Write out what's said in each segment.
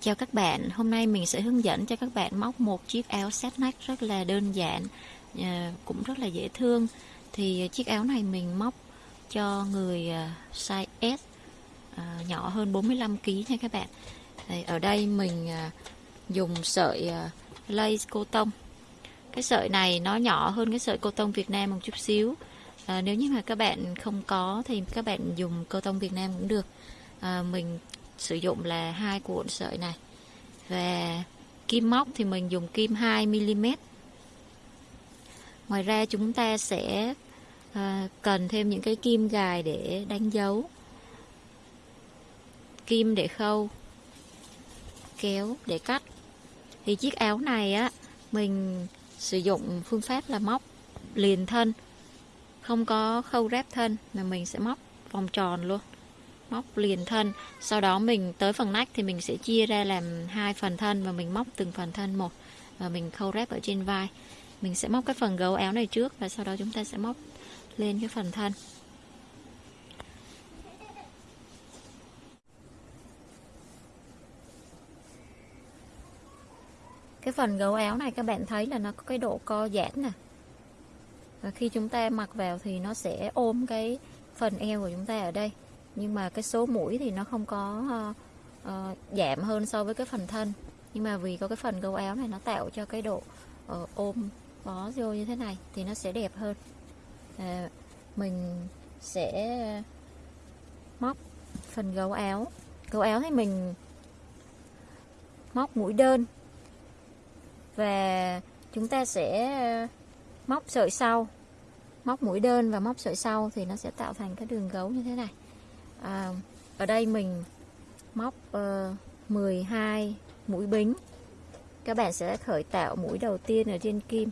Chào các bạn, hôm nay mình sẽ hướng dẫn cho các bạn móc một chiếc áo set neck rất là đơn giản, à, cũng rất là dễ thương. Thì chiếc áo này mình móc cho người à, size S, à, nhỏ hơn 45kg nha các bạn. ở đây mình dùng sợi lace cô tông. Cái sợi này nó nhỏ hơn cái sợi cô tông Việt Nam một chút xíu. Nếu như mà các bạn không có thì các bạn dùng cô tông Việt Nam cũng được. À, mình sử dụng là hai cuộn sợi này. Và kim móc thì mình dùng kim 2mm ngoài ra chúng ta sẽ à, cần thêm những cái kim gài để đánh dấu. Kim để khâu kéo để cắt. Thì chiếc áo này á mình sử dụng phương pháp là móc liền thân. Không có khâu ráp thân mà mình sẽ móc vòng tròn luôn móc liền thân. Sau đó mình tới phần nách thì mình sẽ chia ra làm hai phần thân và mình móc từng phần thân một. Và mình khâu ráp ở trên vai. Mình sẽ móc cái phần gấu áo này trước và sau đó chúng ta sẽ móc lên cái phần thân. Cái phần gấu áo này các bạn thấy là nó có cái độ co giãn nè. Và khi chúng ta mặc vào thì nó sẽ ôm cái phần eo của chúng ta ở đây nhưng mà cái số mũi thì nó không có uh, uh, giảm hơn so với cái phần thân. Nhưng mà vì có cái phần gấu áo này nó tạo cho cái độ uh, ôm bó vô như thế này thì nó sẽ đẹp hơn. À, mình sẽ móc phần gấu áo. Gấu áo thì mình móc mũi đơn. Và chúng ta sẽ móc sợi sau. Móc mũi đơn và móc sợi sau thì nó sẽ tạo thành cái đường gấu như thế này à, ở đây mình móc ờ, uh, 12 mũi bính. Các bạn sẽ khởi tạo mũi đầu tiên ở trên kim.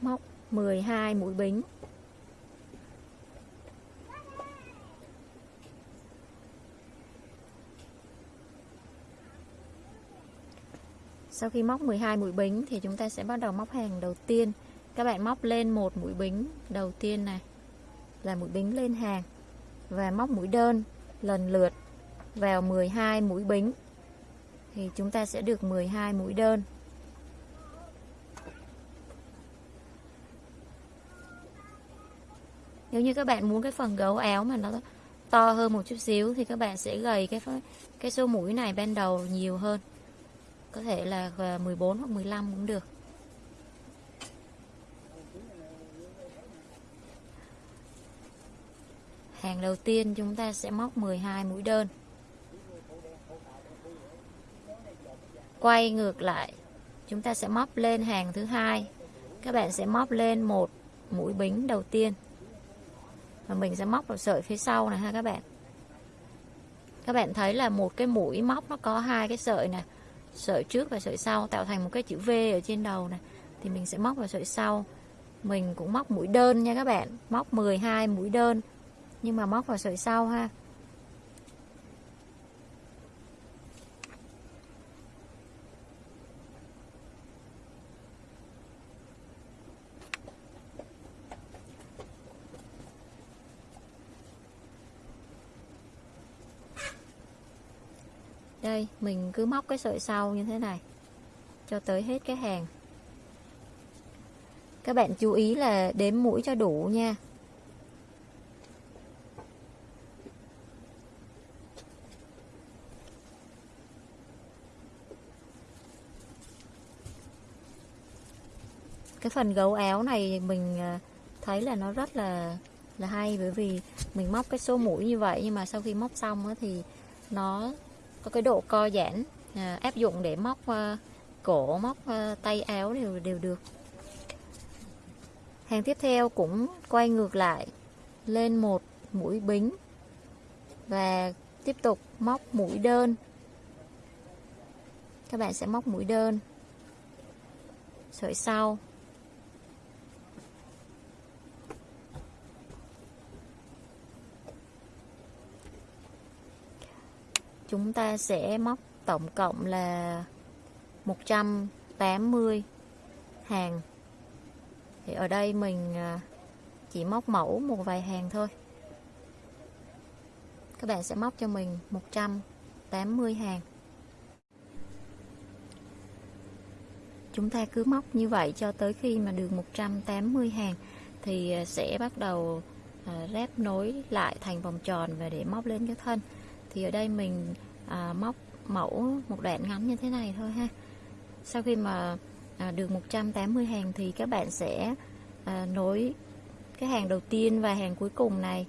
Móc 12 mũi bính. Sau khi móc 12 mũi bính thì chúng ta sẽ bắt đầu móc hàng đầu tiên. Các bạn móc lên một mũi bính đầu tiên này là mũi bính lên hàng và móc mũi đơn lần lượt vào 12 mũi bính. Thì chúng ta sẽ được 12 mũi đơn. Nếu như các bạn muốn cái phần gấu áo mà nó to hơn một chút xíu thì các bạn sẽ gầy cái cái số mũi này ban đầu nhiều hơn. Có thể là à, 14 hoặc 15 cũng được. Hàng đầu tiên chúng ta sẽ móc 12 mũi đơn. Quay ngược lại, chúng ta sẽ móc lên hàng thứ hai. Các bạn sẽ móc lên một mũi bính đầu tiên. Và mình sẽ móc vào sợi phía sau này ha các bạn. Các bạn thấy là một cái mũi móc nó có hai cái sợi này, sợi trước và sợi sau tạo thành một cái chữ V ở trên đầu này. Thì mình sẽ móc vào sợi sau. Mình cũng móc mũi đơn nha các bạn, móc 12 mũi đơn nhưng mà móc vào sợi sau ha. Đây, mình cứ móc cái sợi sau như thế này, cho tới hết cái hàng. Các bạn chú ý là đếm mũi cho đủ nha. Cái phần gấu áo này mình ờ, thấy là nó rất là là hay bởi vì mình móc cái số mũi như vậy nhưng mà sau khi móc xong á, thì nó có cái độ co giãn à, áp dụng để móc à, cổ móc à, tay áo đều đều được. Hàng tiếp theo cũng quay ngược lại lên một mũi bính và tiếp tục móc mũi đơn. Các bạn sẽ móc mũi đơn. Sợi sau. Chúng ta sẽ móc tổng cộng là 180 hàng. Thì ở đây mình à, chỉ móc mẫu một vài hàng thôi. Các bạn sẽ móc cho mình 180 hàng. Chúng ta cứ móc như vậy cho tới khi mà được 180 hàng, thì à, sẽ bắt đầu à, ráp nối lại thành vòng tròn và để móc lên cái thân thì ở đây mình à, móc mẫu một đoạn ngắn như thế này thôi ha. Sau khi mà à, được 180 hàng thì các bạn sẽ à, nối cái hàng đầu tiên và hàng cuối cùng này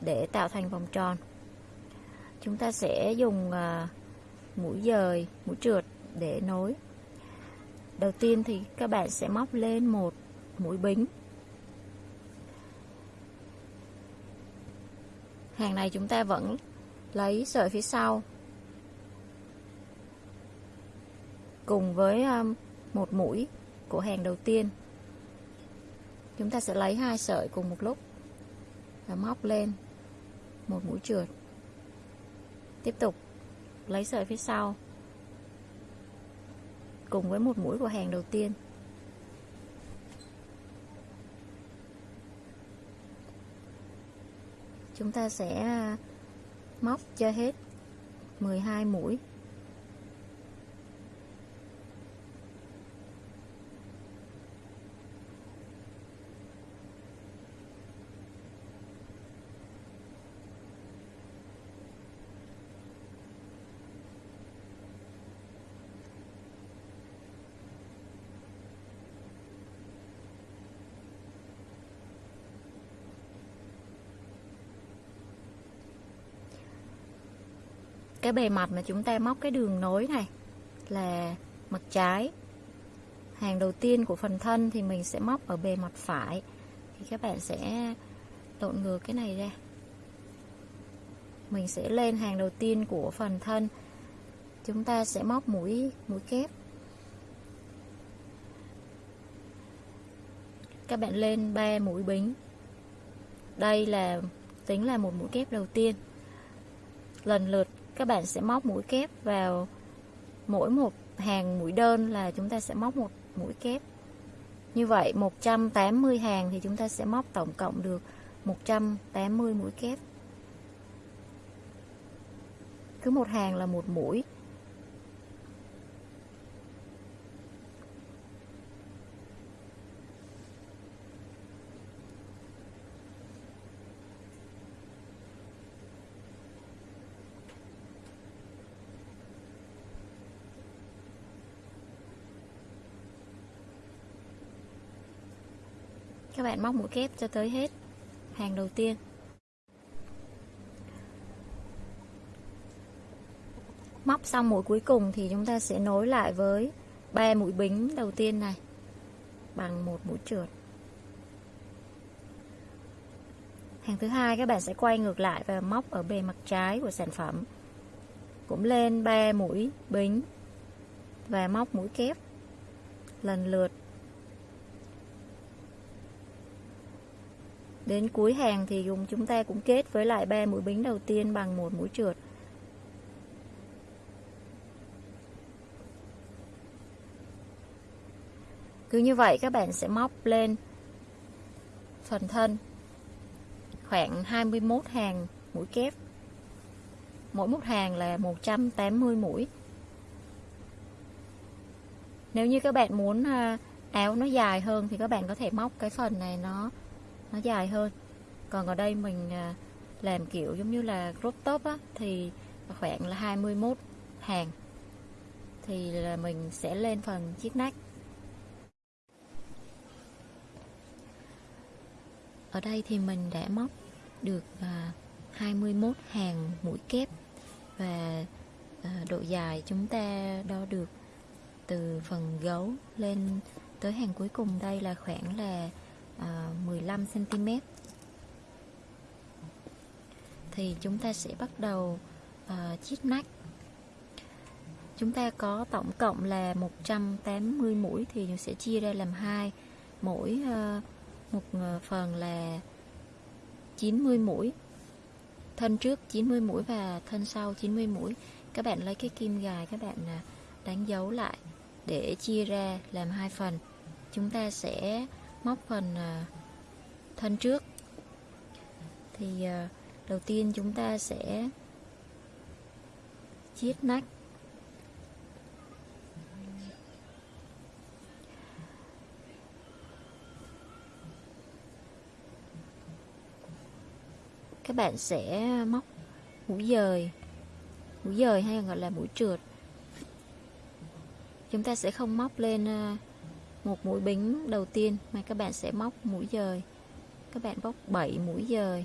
để tạo thành vòng tròn. Chúng ta sẽ dùng à, mũi dời mũi trượt để nối. Đầu tiên thì các bạn sẽ móc lên một mũi bính. Hàng này chúng ta vẫn lấy sợi phía sau. Cùng với um, một mũi của hàng đầu tiên, chúng ta sẽ lấy hai sợi cùng một lúc và móc lên một mũi trượt. Tiếp tục lấy sợi phía sau cùng với một mũi của hàng đầu tiên. Chúng ta sẽ móc cho hết. 12 mũi. Cái bề mặt mà chúng ta móc cái đường nối này là mặt trái. Hàng đầu tiên của phần thân thì mình sẽ móc ở bề mặt phải. Thì các bạn sẽ lộn ngược cái này ra. Mình sẽ lên hàng đầu tiên của phần thân. Chúng ta sẽ móc mũi mũi kép. Các bạn lên 3 mũi bính. Đây là, tính là một mũi kép đầu tiên. Lần lượt các bạn sẽ móc mũi kép vào mỗi một hàng mũi đơn là chúng ta sẽ móc một mũi kép. Như vậy 180 hàng thì chúng ta sẽ móc tổng cộng được 180 mũi kép. Cứ một hàng là một mũi. Bạn móc mũi kép cho tới hết hàng đầu tiên. Móc xong mũi cuối cùng thì chúng ta sẽ nối lại với ba mũi bính đầu tiên này bằng một mũi trượt. Hàng thứ hai, các bạn sẽ quay ngược lại và móc ở bề mặt trái của sản phẩm. Cũng lên ba mũi bính và móc mũi kép lần lượt. Đến cuối hàng thì dùng chúng ta cũng kết với lại ba mũi bính đầu tiên bằng một mũi trượt. Cứ như vậy các bạn sẽ móc lên phần thân khoảng 21 hàng mũi kép. Mỗi một hàng là 180 mũi. Nếu như các bạn muốn à, áo nó dài hơn thì các bạn có thể móc cái phần này nó nó dài hơn. Còn ở đây mình à, làm kiểu giống như là crop top á, thì khoảng là 21 hàng. Thì là mình sẽ lên phần chiếc nách. Ở đây thì mình đã móc được à, 21 hàng mũi kép và à, độ dài chúng ta đo được từ phần gấu lên tới hàng cuối cùng đây là khoảng là À, 15 cm thì chúng ta sẽ bắt đầu à, uh, chiết nách. Chúng ta có tổng cộng là 180 mũi thì sẽ chia ra làm hai. Mỗi uh, một phần là 90 mũi thân trước 90 mũi và thân sau 90 mũi. Các bạn lấy cái kim gài các bạn đánh dấu lại để chia ra làm hai phần. Chúng ta sẽ móc phần à, thân trước. Thì à, đầu tiên chúng ta sẽ chiết nách. Các bạn sẽ móc mũi dời. Mũi dời hay gọi là mũi trượt. Chúng ta sẽ không móc lên à, một mũi bính đầu tiên, mà các bạn sẽ móc mũi dời. Các bạn bóc 7 mũi dời.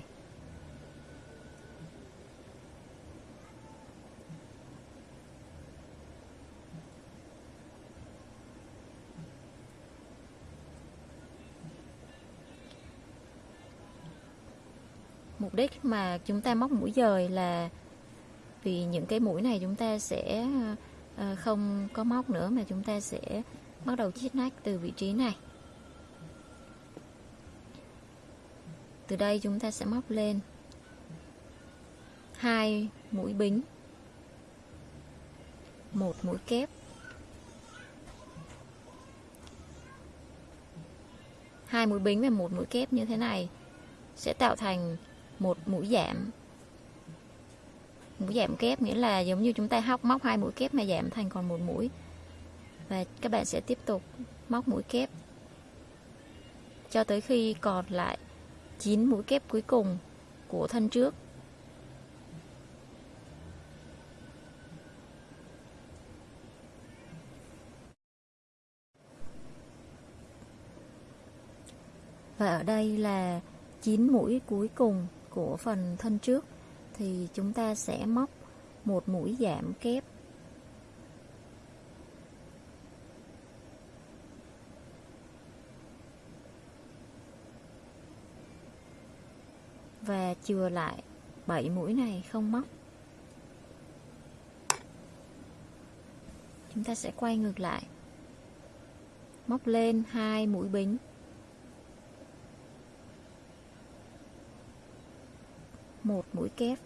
Mục đích mà chúng ta móc mũi dời là vì những cái mũi này chúng ta sẽ ờ, không có móc nữa, mà chúng ta sẽ bắt đầu chiết nách từ vị trí này. Từ đây chúng ta sẽ móc lên hai mũi bính, một mũi kép, hai mũi bính và một mũi kép như thế này sẽ tạo thành một mũi giảm. Mũi giảm kép nghĩa là giống như chúng ta hóc móc hai mũi kép mà giảm thành còn một mũi và các bạn sẽ tiếp tục móc mũi kép. Cho tới khi còn lại 9 mũi kép cuối cùng của thân trước. Và ở đây là 9 mũi cuối cùng của phần thân trước. Thì chúng ta sẽ móc một mũi giảm kép. Và chừa lại bảy mũi này không móc. Chúng ta sẽ quay ngược lại. Móc lên hai mũi bính. Một mũi kép.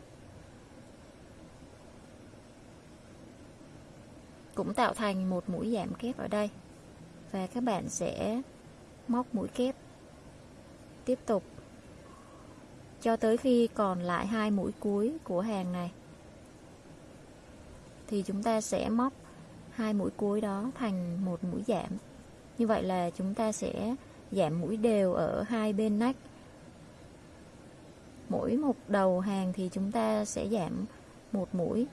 Cũng tạo thành một mũi giảm kép ở đây. Và các bạn sẽ móc mũi kép. Tiếp tục cho tới khi còn lại hai mũi cuối của hàng này. Thì chúng ta sẽ móc hai mũi cuối đó thành một mũi giảm. Như vậy là chúng ta sẽ giảm mũi đều ở hai bên nách. Mỗi một đầu hàng thì chúng ta sẽ giảm một mũi.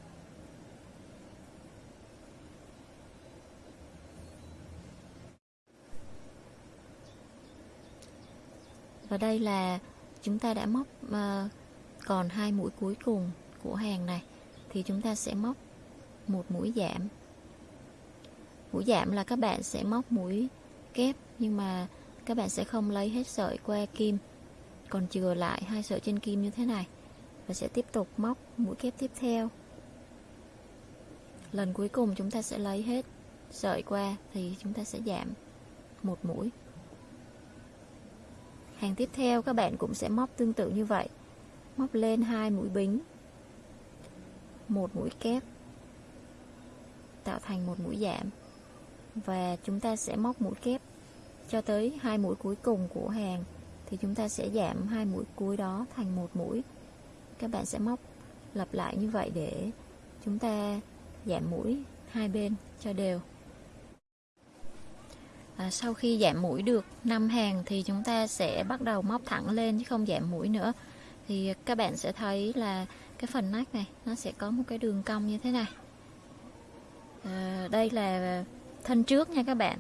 Và đây là chúng ta đã móc uh, còn hai mũi cuối cùng của hàng này thì chúng ta sẽ móc một mũi giảm. Mũi giảm là các bạn sẽ móc mũi kép nhưng mà các bạn sẽ không lấy hết sợi qua kim còn chừa lại hai sợi trên kim như thế này và sẽ tiếp tục móc mũi kép tiếp theo. Lần cuối cùng chúng ta sẽ lấy hết sợi qua thì chúng ta sẽ giảm một mũi hàng tiếp theo, các bạn cũng sẽ móc tương tự như vậy. Móc lên hai mũi bính, một mũi kép, tạo thành một mũi giảm. Và chúng ta sẽ móc mũi kép cho tới hai mũi cuối cùng của hàng. Thì chúng ta sẽ giảm hai mũi cuối đó thành một mũi. Các bạn sẽ móc lặp lại như vậy để chúng ta giảm mũi hai bên cho đều à, sau khi giảm mũi được 5 hàng thì chúng ta sẽ bắt đầu móc thẳng lên chứ không giảm mũi nữa. Thì các bạn sẽ thấy là cái phần nách này nó sẽ có một cái đường cong như thế này. À, đây là thân trước nha các bạn.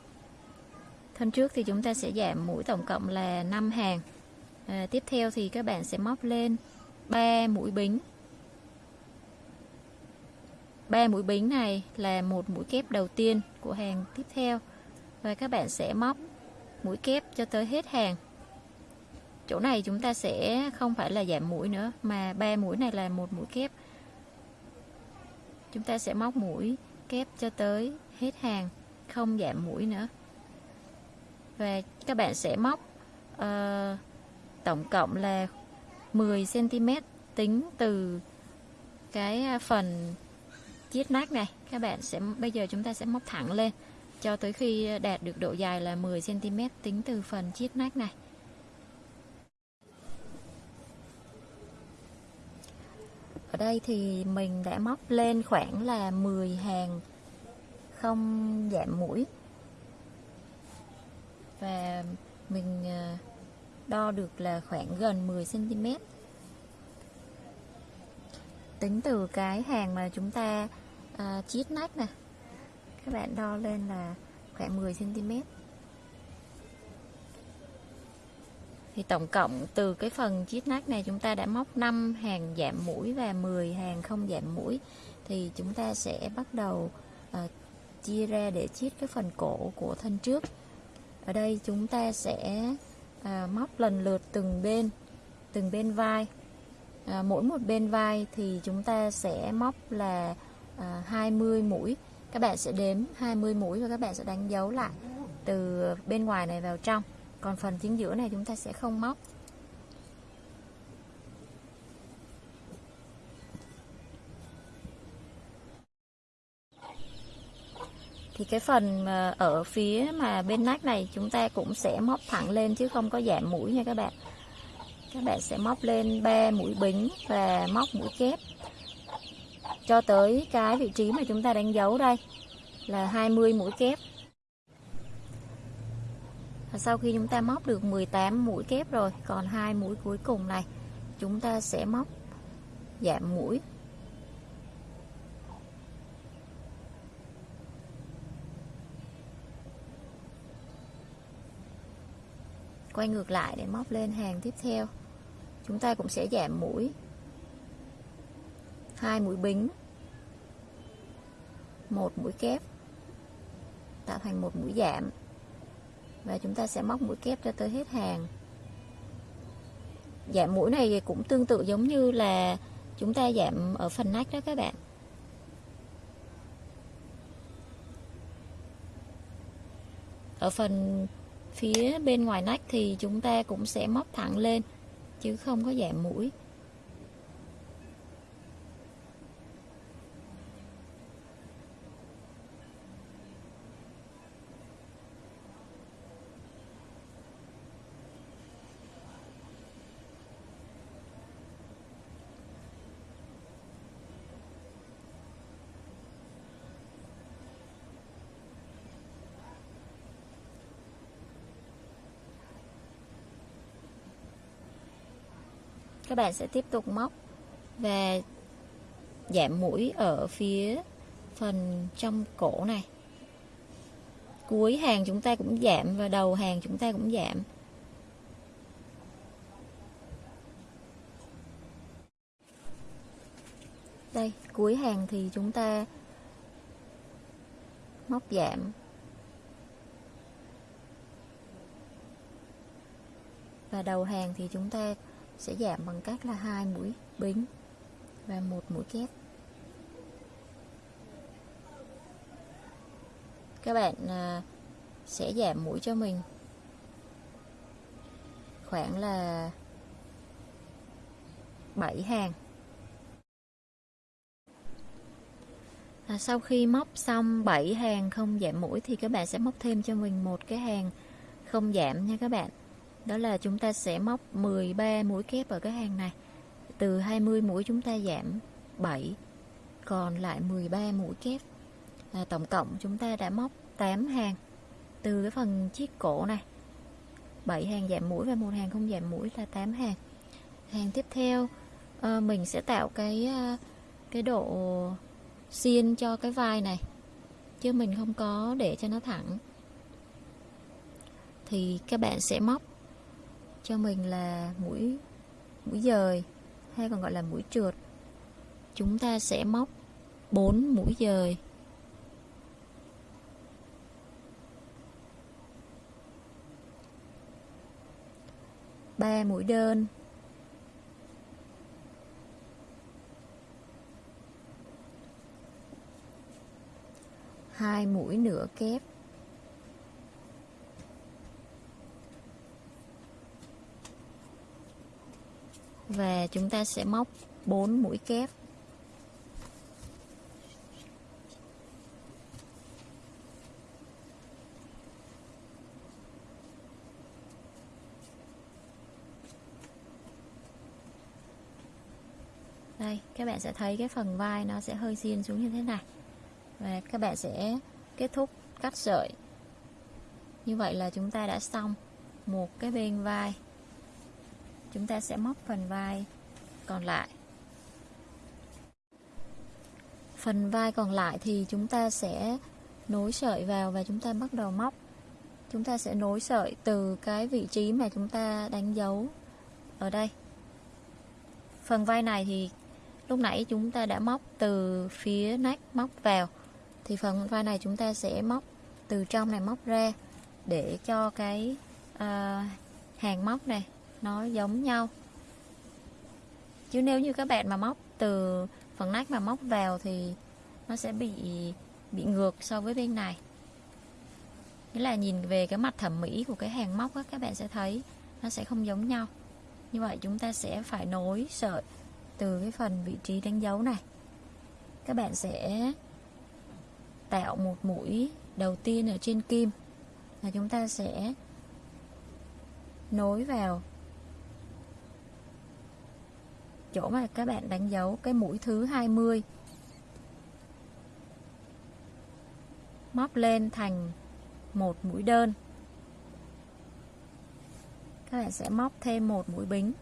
Thân trước thì chúng ta sẽ giảm mũi tổng cộng là 5 hàng. À, tiếp theo thì các bạn sẽ móc lên 3 mũi bính. 3 mũi bính này là một mũi kép đầu tiên của hàng tiếp theo và các bạn sẽ móc mũi kép cho tới hết hàng. Chỗ này chúng ta sẽ không phải là giảm mũi nữa mà ba mũi này là một mũi kép. Chúng ta sẽ móc mũi kép cho tới hết hàng không giảm mũi nữa. Và các bạn sẽ móc uh, tổng cộng là 10 cm tính từ cái à, phần chiết nách này. Các bạn sẽ bây giờ chúng ta sẽ móc thẳng lên cho tới khi đạt được độ dài là 10 cm tính từ phần chiết nách này ở đây thì mình đã móc lên khoảng là 10 hàng không giảm mũi và mình ờ, đo được là khoảng gần 10 cm tính từ cái hàng mà chúng ta uh, chiết nách này các bạn đo lên là khoảng 10 cm thì tổng cộng từ cái phần chiết nách này chúng ta đã móc 5 hàng giảm mũi và 10 hàng không giảm mũi. Thì chúng ta sẽ bắt đầu à, chia ra để chiết cái phần cổ của thân trước. Ở đây chúng ta sẽ à, móc lần lượt từng bên từng bên vai. À, mỗi một bên vai thì chúng ta sẽ móc là à, 20 mũi các bạn sẽ đếm 20 mũi và các bạn sẽ đánh dấu lại từ bên ngoài này vào trong. Còn phần chính giữa này chúng ta sẽ không móc. Thì cái phần ở phía mà bên nách này chúng ta cũng sẽ móc thẳng lên chứ không có giảm mũi nha các bạn. Các bạn sẽ móc lên 3 mũi bính và móc mũi kép cho tới cái vị trí mà chúng ta đánh dấu đây, là 20 mũi kép. Và sau khi chúng ta móc được 18 mũi kép rồi, còn hai mũi cuối cùng này, chúng ta sẽ móc giảm mũi. Quay ngược lại để móc lên hàng tiếp theo, chúng ta cũng sẽ giảm mũi hai mũi bính. Một mũi kép. Tạo thành một mũi giảm. Và chúng ta sẽ móc mũi kép cho tới hết hàng. Giảm mũi này cũng tương tự giống như là chúng ta giảm ở phần nách đó các bạn. Ở phần phía bên ngoài nách thì chúng ta cũng sẽ móc thẳng lên, chứ không có giảm mũi. Các bạn sẽ tiếp tục móc và giảm mũi ở phía phần trong cổ này. Cuối hàng chúng ta cũng giảm và đầu hàng chúng ta cũng giảm. Đây, cuối hàng thì chúng ta móc giảm. Và đầu hàng thì chúng ta sẽ giảm bằng cách là hai mũi bính và một mũi kép các bạn à, sẽ giảm mũi cho mình khoảng là 7 hàng. À, sau khi móc xong 7 hàng không giảm mũi thì các bạn sẽ móc thêm cho mình một cái hàng không giảm nha các bạn đó là chúng ta sẽ móc 13 mũi kép ở cái hàng này. Từ 20 mũi chúng ta giảm 7 còn lại 13 mũi kép. À, tổng cộng chúng ta đã móc 8 hàng. Từ cái phần chiếc cổ này 7 hàng giảm mũi và một hàng không giảm mũi là 8 hàng. Hàng tiếp theo à, mình sẽ tạo cái ờ, cái độ xiên cho cái vai này chứ mình không có để cho nó thẳng. Thì các bạn sẽ móc cho mình là mũi mũi dời, hay còn gọi là mũi trượt. Chúng ta sẽ móc 4 mũi dời. Ba mũi đơn. Hai mũi nửa kép. Và chúng ta sẽ móc 4 mũi kép. Đây, các các bạn sẽ thấy cái phần vai nó sẽ hơi xiên xuống như thế này. Và các bạn sẽ kết thúc cắt sợi. Như vậy là chúng ta đã xong một cái bên vai chúng ta sẽ móc phần vai còn lại. Phần vai còn lại thì chúng ta sẽ nối sợi vào và chúng ta bắt đầu móc. Chúng ta sẽ nối sợi từ cái vị trí mà chúng ta đánh dấu ở đây. Phần vai này thì lúc nãy chúng ta đã móc từ phía nách móc vào. Thì phần vai này chúng ta sẽ móc từ trong này móc ra để cho cái uh, hàng móc này nó giống nhau. Chứ nếu như các bạn mà móc từ phần nách mà móc vào thì nó sẽ bị bị ngược so với bên này. Nghĩa là nhìn về cái mặt thẩm mỹ của cái hàng móc á, các bạn sẽ thấy nó sẽ không giống nhau. Như vậy chúng ta sẽ phải nối sợi từ cái phần vị trí đánh dấu này. Các bạn sẽ tạo một mũi đầu tiên ở trên kim. Là chúng ta sẽ nối vào chỗ mà các bạn đánh dấu cái mũi thứ 20 móc lên thành một mũi đơn. Các bạn sẽ móc thêm một mũi bính.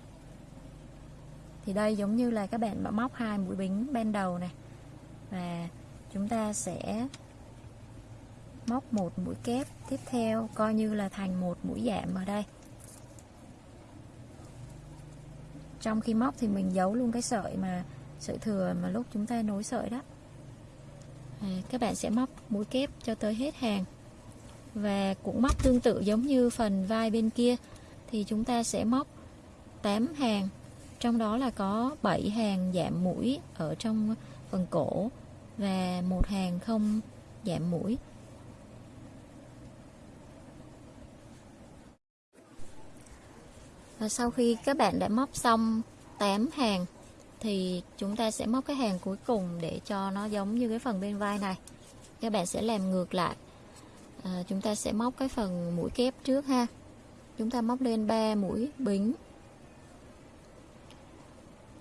Thì đây giống như là các bạn đã móc hai mũi bính bên đầu này và chúng ta sẽ móc một mũi kép tiếp theo, coi như là thành một mũi giảm ở đây. Trong khi móc thì mình giấu luôn cái sợi mà sợi thừa mà lúc chúng ta nối sợi đó. À, các bạn sẽ móc mũi kép cho tới hết hàng. Và cũng móc tương tự giống như phần vai bên kia thì chúng ta sẽ móc 8 hàng. Trong đó là có 7 hàng giảm mũi ở trong phần cổ và một hàng không giảm mũi. Và sau khi các bạn đã móc xong 8 hàng thì chúng ta sẽ móc cái hàng cuối cùng để cho nó giống như cái phần bên vai này. Các bạn sẽ làm ngược lại. À, chúng ta sẽ móc cái phần mũi kép trước ha. Chúng ta móc lên 3 mũi bính.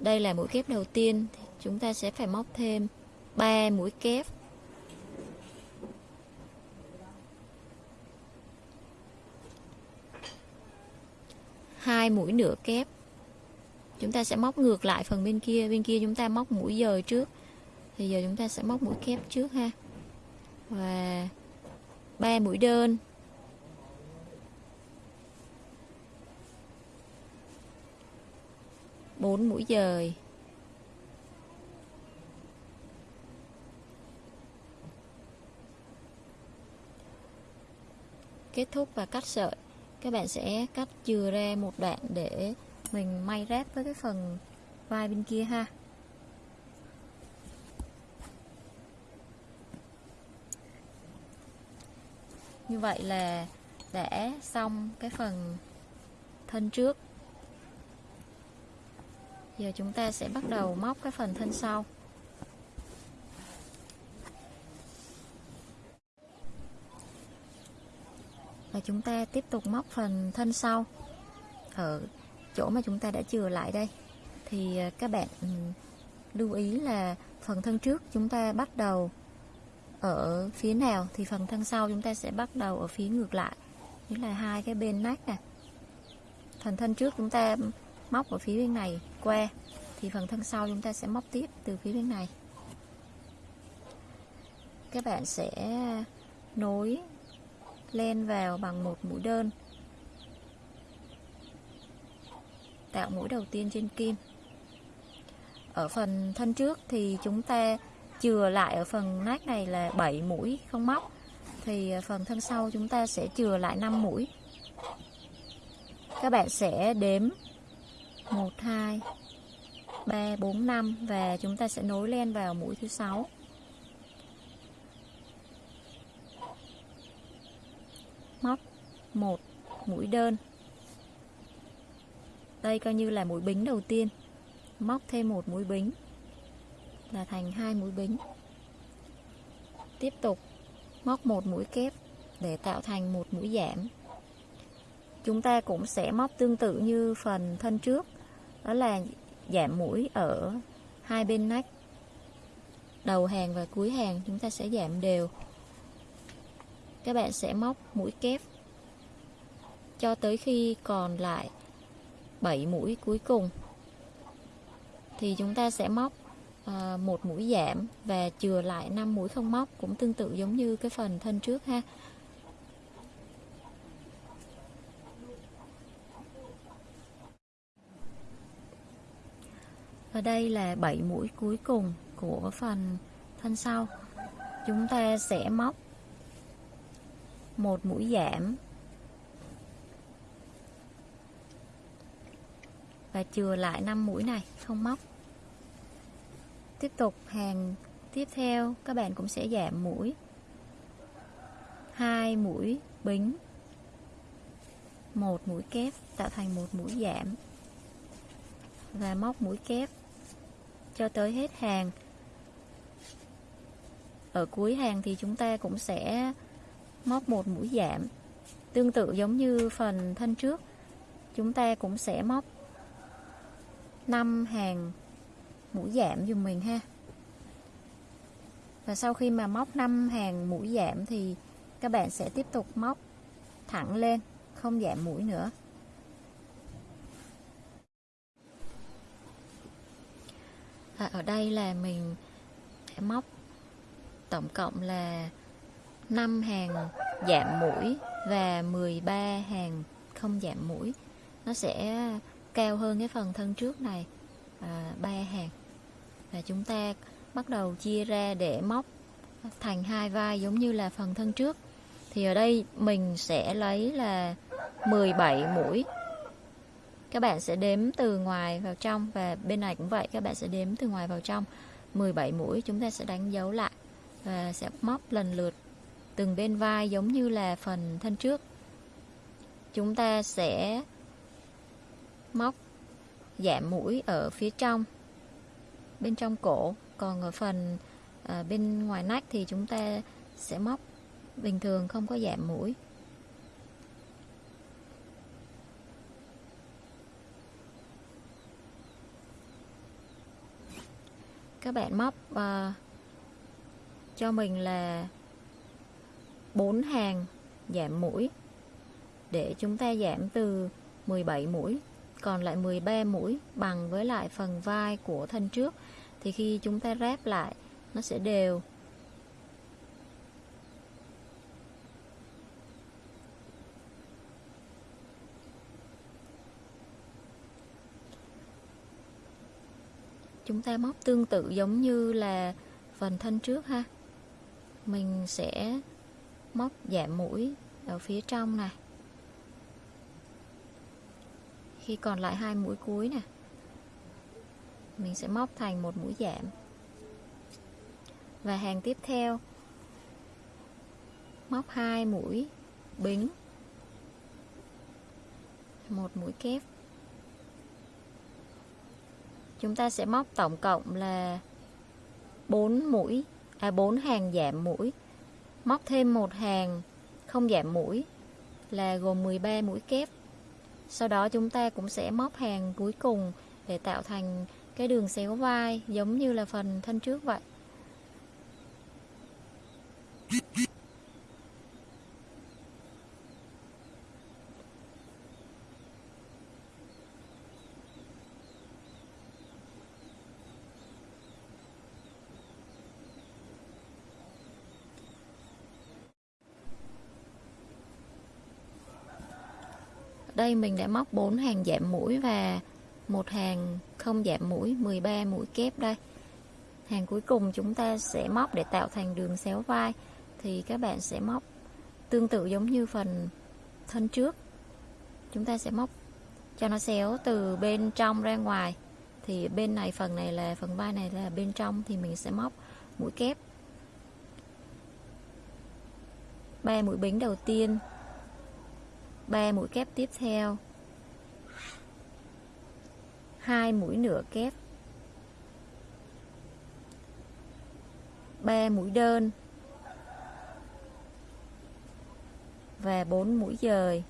Đây là mũi kép đầu tiên. Chúng ta sẽ phải móc thêm 3 mũi kép. Hai mũi nửa kép. Chúng ta sẽ móc ngược lại phần bên kia. Bên kia chúng ta móc mũi dời trước. Thì giờ chúng ta sẽ móc mũi kép trước ha. Và ba mũi đơn. Bốn mũi dời. Kết thúc và cắt sợi các bạn sẽ cắt chừa ra một đoạn để mình may ráp với cái phần vai bên kia ha. Như vậy là đã xong cái phần thân trước. Giờ chúng ta sẽ bắt đầu móc cái phần thân sau. Và chúng ta tiếp tục móc phần thân sau. Ở chỗ mà chúng ta đã chừa lại đây. Thì à, các bạn ừ, lưu ý là phần thân trước chúng ta bắt đầu ở phía nào, thì phần thân sau chúng ta sẽ bắt đầu ở phía ngược lại. Nghĩa là hai cái bên nách nè. Phần thân trước chúng ta móc ở phía bên này qua, thì phần thân sau chúng ta sẽ móc tiếp từ phía bên này. Các bạn sẽ nối len vào bằng một mũi đơn. Tạo mũi đầu tiên trên kim. Ở phần thân trước thì chúng ta chừa lại ở phần nách này là 7 mũi không móc. Thì phần thân sau chúng ta sẽ chừa lại 5 mũi. Các bạn sẽ đếm 1 2 3 4 5 và chúng ta sẽ nối len vào mũi thứ sáu. 1 mũi đơn. Đây coi như là mũi bính đầu tiên. Móc thêm một mũi bính là thành hai mũi bính. Tiếp tục móc một mũi kép để tạo thành một mũi giảm. Chúng ta cũng sẽ móc tương tự như phần thân trước, đó là giảm mũi ở hai bên nách. Đầu hàng và cuối hàng chúng ta sẽ giảm đều. Các bạn sẽ móc mũi kép cho tới khi còn lại 7 mũi cuối cùng thì chúng ta sẽ móc à, một mũi giảm và chừa lại 5 mũi không móc cũng tương tự giống như cái phần thân trước ha Và đây là 7 mũi cuối cùng của phần thân sau. Chúng ta sẽ móc một mũi giảm và chừa lại 5 mũi này, không móc. Tiếp tục hàng tiếp theo, các bạn cũng sẽ giảm mũi. hai mũi bính. một mũi kép, tạo thành một mũi giảm và móc mũi kép cho tới hết hàng ở cuối hàng thì chúng ta cũng sẽ móc một mũi giảm tương tự giống như phần thân trước, chúng ta cũng sẽ móc 5 hàng mũi giảm dùm mình ha. Và sau khi mà móc 5 hàng mũi giảm thì các bạn sẽ tiếp tục móc thẳng lên không giảm mũi nữa. À, ở đây là mình sẽ móc tổng cộng là 5 hàng giảm mũi và 13 hàng không giảm mũi. Nó sẽ cao hơn cái phần thân trước này à, 3 hàng. Và chúng ta bắt đầu chia ra để móc thành hai vai giống như là phần thân trước. Thì ở đây mình sẽ lấy là 17 mũi. Các bạn sẽ đếm từ ngoài vào trong và bên này cũng vậy các bạn sẽ đếm từ ngoài vào trong. 17 mũi chúng ta sẽ đánh dấu lại và sẽ móc lần lượt từng bên vai giống như là phần thân trước. Chúng ta sẽ móc giảm mũi ở phía trong. Bên trong cổ còn ở phần à, bên ngoài nách thì chúng ta sẽ móc. Bình thường không có giảm mũi. Các bạn móc uh, cho mình là 4 hàng giảm mũi. Để chúng ta giảm từ 17 mũi còn lại 13 mũi bằng với lại phần vai của thân trước, thì khi chúng ta ráp lại, nó sẽ đều. Chúng ta móc tương tự giống như là phần thân trước ha. Mình sẽ móc giảm mũi ở phía trong này khi còn lại hai mũi cuối nè, mình sẽ móc thành một mũi giảm. Và hàng tiếp theo, móc hai mũi bính, một mũi kép. Chúng ta sẽ móc tổng cộng là 4 mũi à 4 hàng giảm mũi. Móc thêm một hàng không giảm mũi là gồm 13 mũi kép sau đó chúng ta cũng sẽ móc hàng cuối cùng để tạo thành cái đường xéo vai giống như là phần thân trước vậy. Đây mình đã móc 4 hàng giảm mũi và một hàng không giảm mũi 13 mũi kép đây. Hàng cuối cùng chúng ta sẽ móc để tạo thành đường xéo vai. Thì các bạn sẽ móc tương tự giống như phần thân trước. Chúng ta sẽ móc cho nó xéo từ bên trong ra ngoài. Thì bên này phần này là, phần vai này là bên trong, thì mình sẽ móc mũi kép. Ba mũi bính đầu tiên. 3 mũi kép tiếp theo. 2 mũi nửa kép. 3 mũi đơn. Và 4 mũi dời.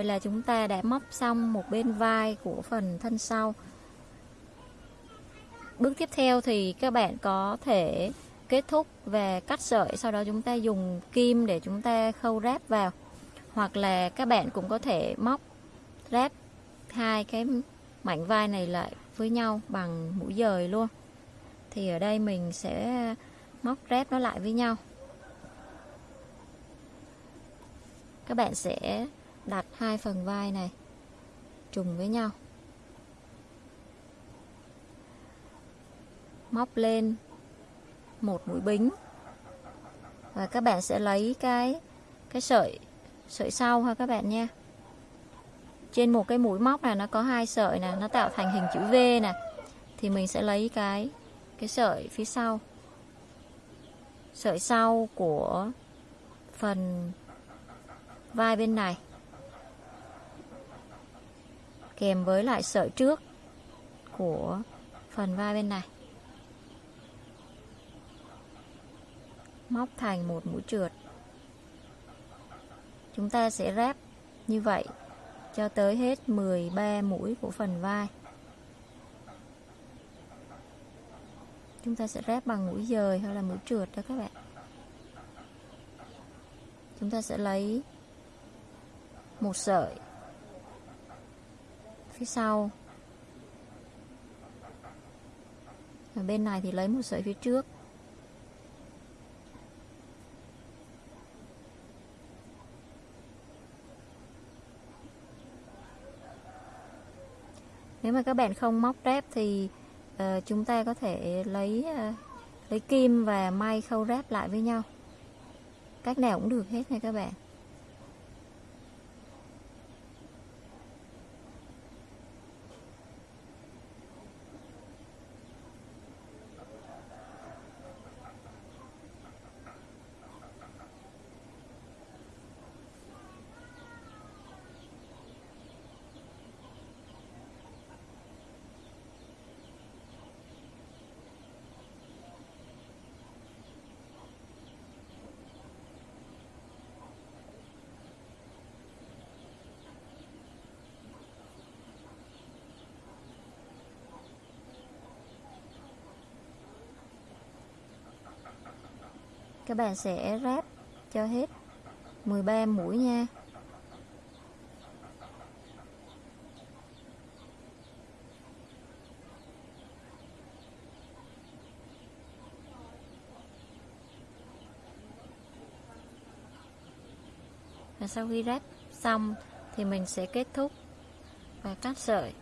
Vậy là chúng ta đã móc xong một bên vai của phần thân sau. Bước tiếp theo thì các bạn có thể kết thúc và cắt sợi, sau đó chúng ta dùng kim để chúng ta khâu ráp vào. Hoặc là các bạn cũng có thể móc ráp hai cái mảnh vai này lại với nhau bằng mũi dời luôn. Thì ở đây mình sẽ móc ráp nó lại với nhau. Các bạn sẽ đặt hai phần vai này, trùng với nhau. Móc lên một mũi bính. Và các bạn sẽ lấy cái cái sợi sợi sau ha các bạn nha. Trên một cái mũi móc này nó có hai sợi nè, nó tạo thành hình chữ V nè. Thì mình sẽ lấy cái cái sợi phía sau. Sợi sau của phần vai bên này kèm với lại sợi trước của phần vai bên này. Móc thành một mũi trượt. Chúng ta sẽ ráp như vậy cho tới hết 13 mũi của phần vai. Chúng ta sẽ ráp bằng mũi dời hay là mũi trượt đó các bạn. Chúng ta sẽ lấy một sợi phía sau. Ở bên này thì lấy một sợi phía trước. Nếu mà các bạn không móc ráp thì uh, chúng ta có thể lấy uh, lấy kim và may khâu ráp lại với nhau. Cách nào cũng được hết nha các bạn. Các bạn sẽ ráp cho hết. 13 mũi nha. Và sau khi ráp xong thì mình sẽ kết thúc. Và cắt sợi.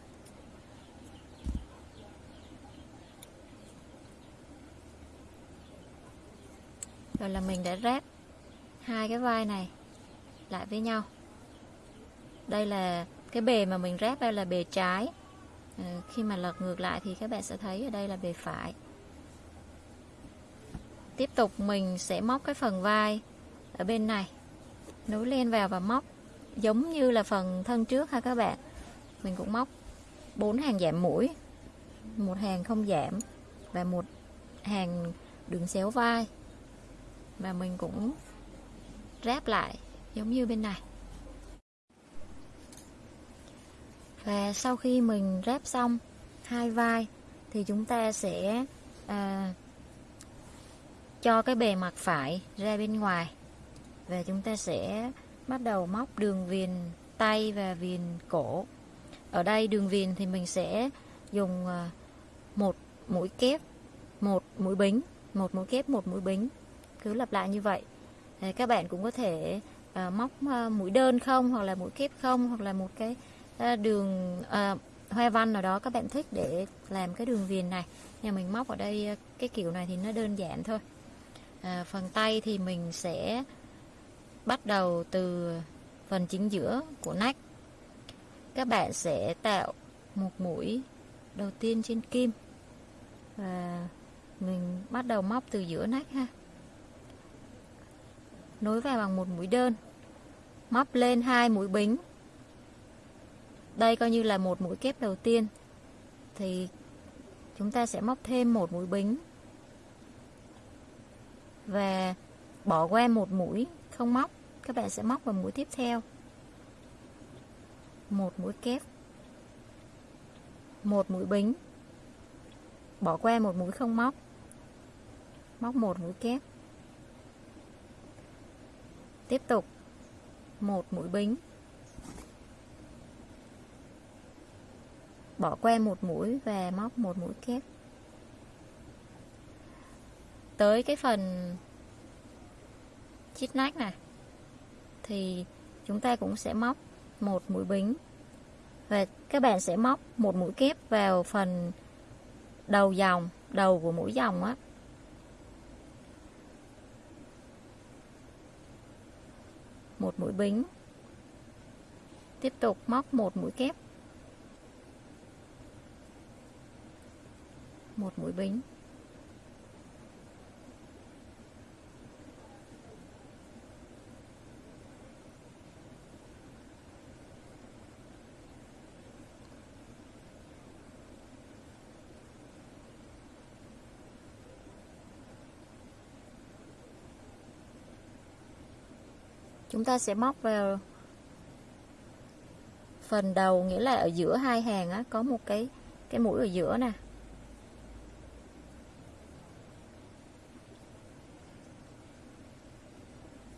Rồi là mình đã ráp hai cái vai này lại với nhau. Đây là cái bề mà mình ráp đây là bề trái. Ừ, khi mà lật ngược lại thì các bạn sẽ thấy ở đây là bề phải. Tiếp tục mình sẽ móc cái phần vai ở bên này. Nối lên vào và móc. Giống như là phần thân trước ha các bạn. Mình cũng móc bốn hàng giảm mũi. Một hàng không giảm và một hàng đường xéo vai và mình cũng ráp lại giống như bên này. Và sau khi mình ráp xong hai vai thì chúng ta sẽ à, cho cái bề mặt phải ra bên ngoài. Và chúng ta sẽ bắt đầu móc đường viền tay và viền cổ. Ở đây đường viền thì mình sẽ dùng à, một mũi kép một mũi bính một mũi kép một mũi bính cứ lặp lại như vậy. Đấy, các bạn cũng có thể ờ, móc ờ, mũi đơn không hoặc là mũi kép không hoặc là một cái ờ, đường à, hoa văn nào đó các bạn thích để làm cái đường viền này. Nhà mình móc ở đây cái kiểu này thì nó đơn giản thôi. À, phần tay thì mình sẽ bắt đầu từ phần chính giữa của nách. Các bạn sẽ tạo một mũi đầu tiên trên kim. Và mình bắt đầu móc từ giữa nách ha nối vào bằng một mũi đơn. Móc lên hai mũi bính. Đây coi như là một mũi kép đầu tiên. Thì chúng ta sẽ móc thêm một mũi bính. Và bỏ qua một mũi không móc, các bạn sẽ móc vào mũi tiếp theo. Một mũi kép. Một mũi bính. Bỏ qua một mũi không móc. Móc một mũi kép tiếp tục. Một mũi bính. Bỏ qua một mũi và móc một mũi kép tới cái phần chít nách này, thì chúng ta cũng sẽ móc một mũi bính. Và các bạn sẽ móc một mũi kép vào phần đầu dòng, đầu của mũi dòng á. Một mũi bính. Tiếp tục móc một mũi kép. Một mũi bính. Chúng ta sẽ móc vào phần đầu, nghĩa là ở giữa hai hàng á, có một cái cái mũi ở giữa nè.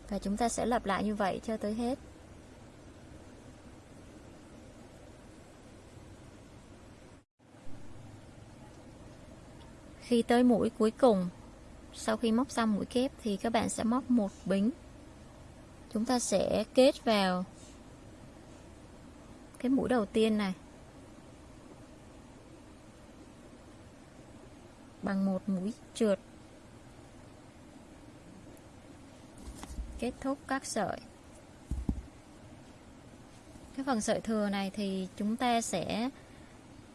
Và chúng ta sẽ lặp lại như vậy cho tới hết. Khi tới mũi cuối cùng, sau khi móc xong mũi kép thì các bạn sẽ móc một bính chúng ta sẽ kết vào cái mũi đầu tiên này. Bằng một mũi trượt. Kết thúc các sợi. Cái phần sợi thừa này thì chúng ta sẽ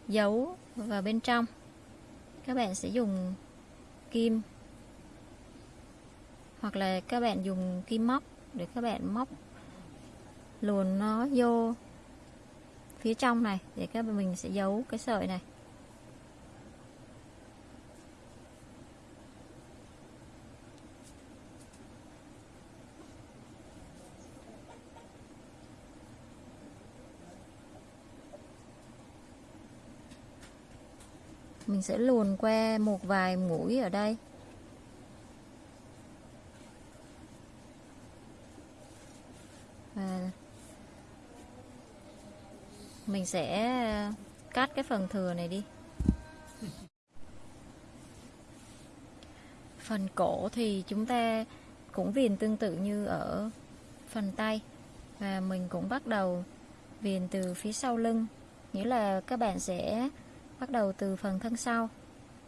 giấu vào bên trong. Các bạn sẽ dùng kim hoặc là các bạn dùng kim móc để các bạn móc luồn nó vô phía trong này để các bạn mình sẽ giấu cái sợi này. Mình sẽ luồn qua một vài mũi ở đây. Mình sẽ ờ, cắt cái phần thừa này đi. Phần cổ thì chúng ta cũng viền tương tự như ở phần tay. Và mình cũng bắt đầu viền từ phía sau lưng. Nghĩa là các bạn sẽ bắt đầu từ phần thân sau.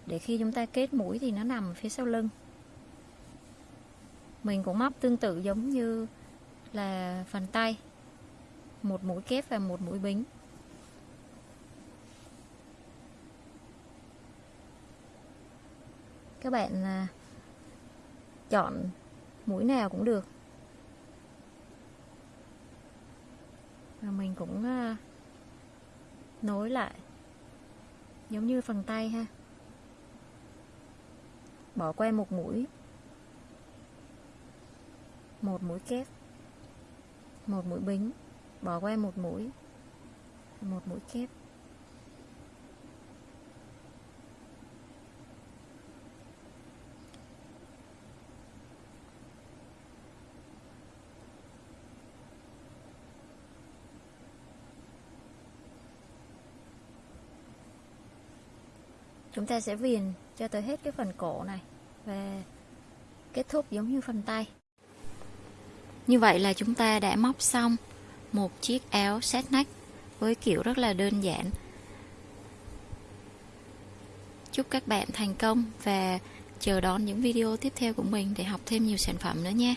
Để khi chúng ta kết mũi thì nó nằm phía sau lưng. Mình cũng móc tương tự giống như là phần tay. Một mũi kép và một mũi bính. Các bạn là chọn mũi nào cũng được. Và mình cũng à, nối lại, giống như phần tay ha. Bỏ qua một mũi. Một mũi kép. Một mũi bính. Bỏ qua một mũi. Một mũi kép. Chúng ta sẽ viền cho tới hết cái phần cổ này và kết thúc giống như phần tay. Như vậy là chúng ta đã móc xong một chiếc áo set neck với kiểu rất là đơn giản. Chúc các bạn thành công và chờ đón những video tiếp theo của mình để học thêm nhiều sản phẩm nữa nha.